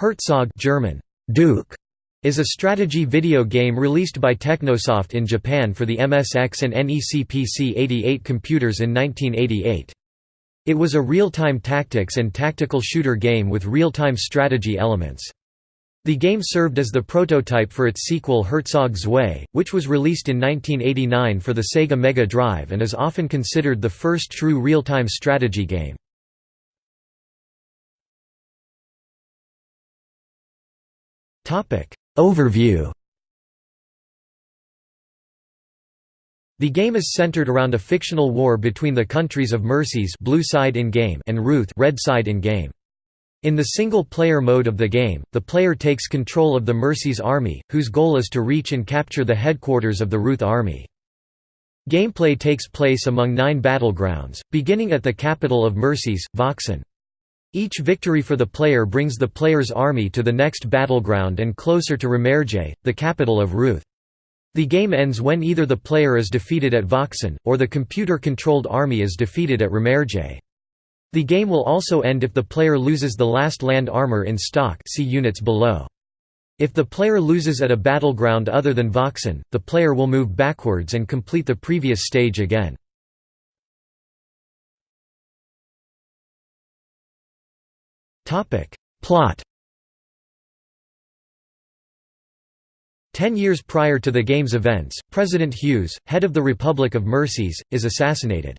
Herzog German, Duke, is a strategy video game released by Technosoft in Japan for the MSX and NEC PC-88 computers in 1988. It was a real-time tactics and tactical shooter game with real-time strategy elements. The game served as the prototype for its sequel Herzog Zwei, which was released in 1989 for the Sega Mega Drive and is often considered the first true real-time strategy game. Overview The game is centered around a fictional war between the countries of Mercies blue side in game and Ruth red side in game. In the single-player mode of the game, the player takes control of the Mercies army, whose goal is to reach and capture the headquarters of the Ruth army. Gameplay takes place among nine battlegrounds, beginning at the capital of Mercies, Voxen. Each victory for the player brings the player's army to the next battleground and closer to Remerge, the capital of Ruth. The game ends when either the player is defeated at Voxen, or the computer-controlled army is defeated at Remerge. The game will also end if the player loses the last land armor in stock see units below. If the player loses at a battleground other than Voxen, the player will move backwards and complete the previous stage again. Plot Ten years prior to the game's events, President Hughes, head of the Republic of Mercies, is assassinated.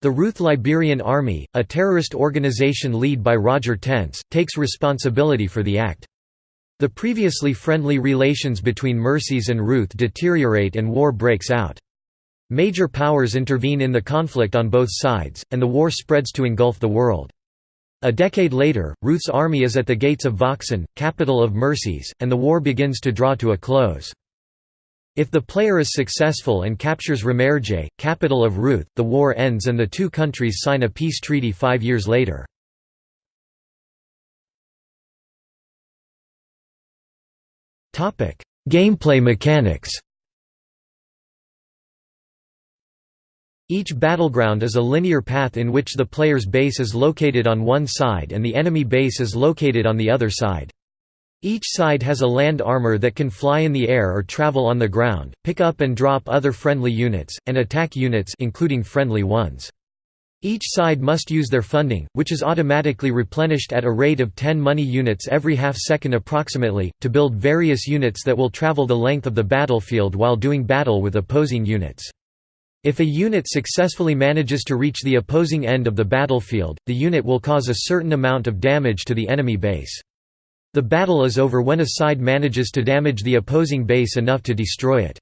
The Ruth Liberian Army, a terrorist organization led by Roger Tense, takes responsibility for the act. The previously friendly relations between Mercies and Ruth deteriorate and war breaks out. Major powers intervene in the conflict on both sides, and the war spreads to engulf the world. A decade later, Ruth's army is at the gates of Voxen, capital of Mercies, and the war begins to draw to a close. If the player is successful and captures Remerge, capital of Ruth, the war ends and the two countries sign a peace treaty five years later. Gameplay mechanics Each battleground is a linear path in which the player's base is located on one side and the enemy base is located on the other side. Each side has a land armor that can fly in the air or travel on the ground, pick up and drop other friendly units, and attack units including friendly ones. Each side must use their funding, which is automatically replenished at a rate of 10 money units every half second approximately, to build various units that will travel the length of the battlefield while doing battle with opposing units. If a unit successfully manages to reach the opposing end of the battlefield, the unit will cause a certain amount of damage to the enemy base. The battle is over when a side manages to damage the opposing base enough to destroy it.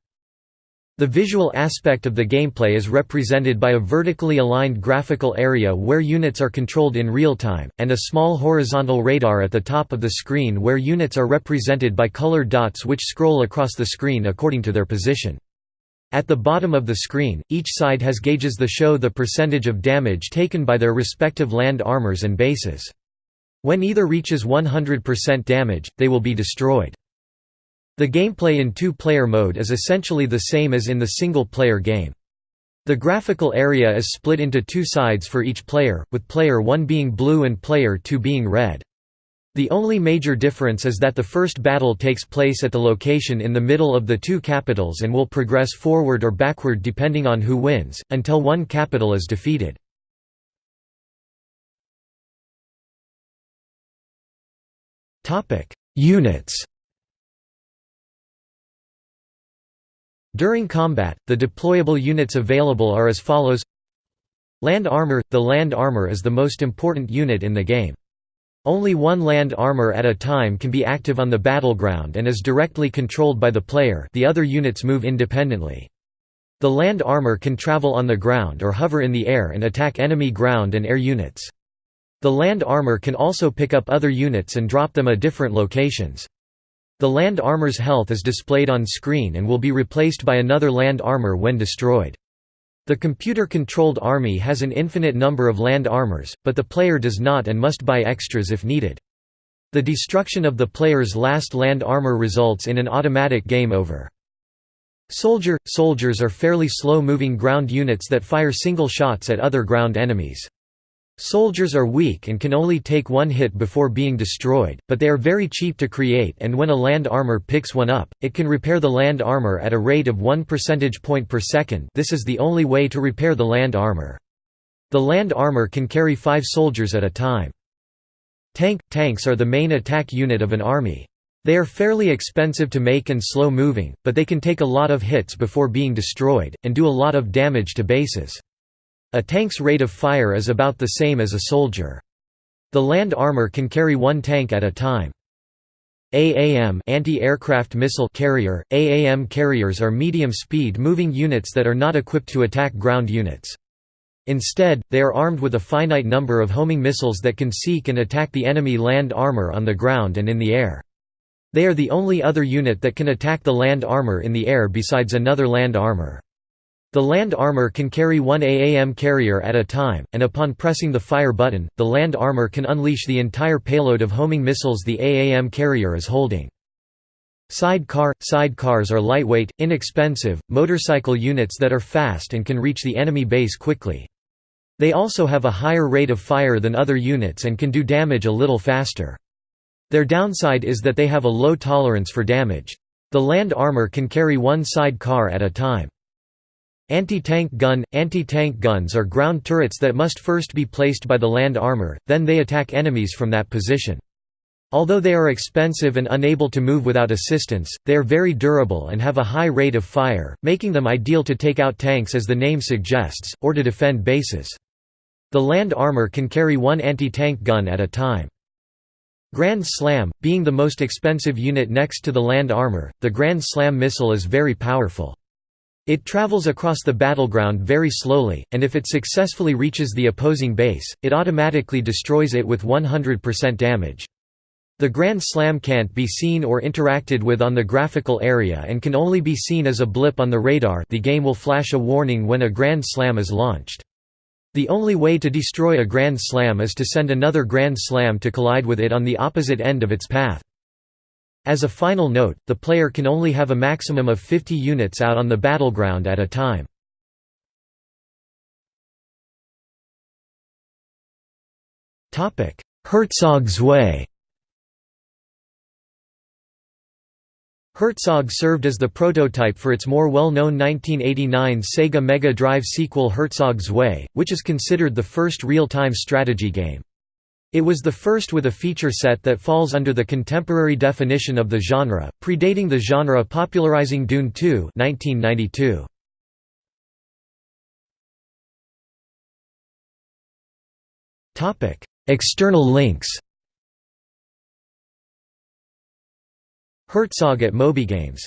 The visual aspect of the gameplay is represented by a vertically aligned graphical area where units are controlled in real time, and a small horizontal radar at the top of the screen where units are represented by colored dots which scroll across the screen according to their position. At the bottom of the screen, each side has gauges that show the percentage of damage taken by their respective land armors and bases. When either reaches 100% damage, they will be destroyed. The gameplay in two-player mode is essentially the same as in the single-player game. The graphical area is split into two sides for each player, with player 1 being blue and player 2 being red. The only major difference is that the first battle takes place at the location in the middle of the two capitals and will progress forward or backward depending on who wins, until one capital is defeated. Units During combat, the deployable units available are as follows Land Armor – The land armor is the most important unit in the game. Only one land armor at a time can be active on the battleground and is directly controlled by the player the other units move independently. The land armor can travel on the ground or hover in the air and attack enemy ground and air units. The land armor can also pick up other units and drop them at different locations. The land armor's health is displayed on screen and will be replaced by another land armor when destroyed. The computer-controlled army has an infinite number of land armors, but the player does not and must buy extras if needed. The destruction of the player's last land armor results in an automatic game over. Soldier – Soldiers are fairly slow-moving ground units that fire single shots at other ground enemies. Soldiers are weak and can only take one hit before being destroyed, but they are very cheap to create and when a land armor picks one up, it can repair the land armor at a rate of 1 percentage point per second this is the only way to repair the land armor. The land armor can carry five soldiers at a time. Tank – Tanks are the main attack unit of an army. They are fairly expensive to make and slow moving, but they can take a lot of hits before being destroyed, and do a lot of damage to bases. A tank's rate of fire is about the same as a soldier. The land armor can carry one tank at a time. AAM anti-aircraft missile carrier AAM carriers are medium-speed moving units that are not equipped to attack ground units. Instead, they are armed with a finite number of homing missiles that can seek and attack the enemy land armor on the ground and in the air. They are the only other unit that can attack the land armor in the air besides another land armor. The land armor can carry one AAM carrier at a time, and upon pressing the fire button, the land armor can unleash the entire payload of homing missiles the AAM carrier is holding. Sidecar – Sidecars are lightweight, inexpensive, motorcycle units that are fast and can reach the enemy base quickly. They also have a higher rate of fire than other units and can do damage a little faster. Their downside is that they have a low tolerance for damage. The land armor can carry one sidecar at a time. Anti-tank gun – Anti-tank guns are ground turrets that must first be placed by the land armor, then they attack enemies from that position. Although they are expensive and unable to move without assistance, they are very durable and have a high rate of fire, making them ideal to take out tanks as the name suggests, or to defend bases. The land armor can carry one anti-tank gun at a time. Grand Slam – Being the most expensive unit next to the land armor, the Grand Slam missile is very powerful. It travels across the battleground very slowly, and if it successfully reaches the opposing base, it automatically destroys it with 100% damage. The Grand Slam can't be seen or interacted with on the graphical area and can only be seen as a blip on the radar the game will flash a warning when a Grand Slam is launched. The only way to destroy a Grand Slam is to send another Grand Slam to collide with it on the opposite end of its path. As a final note, the player can only have a maximum of 50 units out on the battleground at a time. Herzog Zwei Herzog served as the prototype for its more well-known 1989 Sega Mega Drive sequel Herzog Zwei, which is considered the first real-time strategy game. It was the first with a feature set that falls under the contemporary definition of the genre, predating the genre popularizing Dune 2 1992. External links Herzog at MobyGames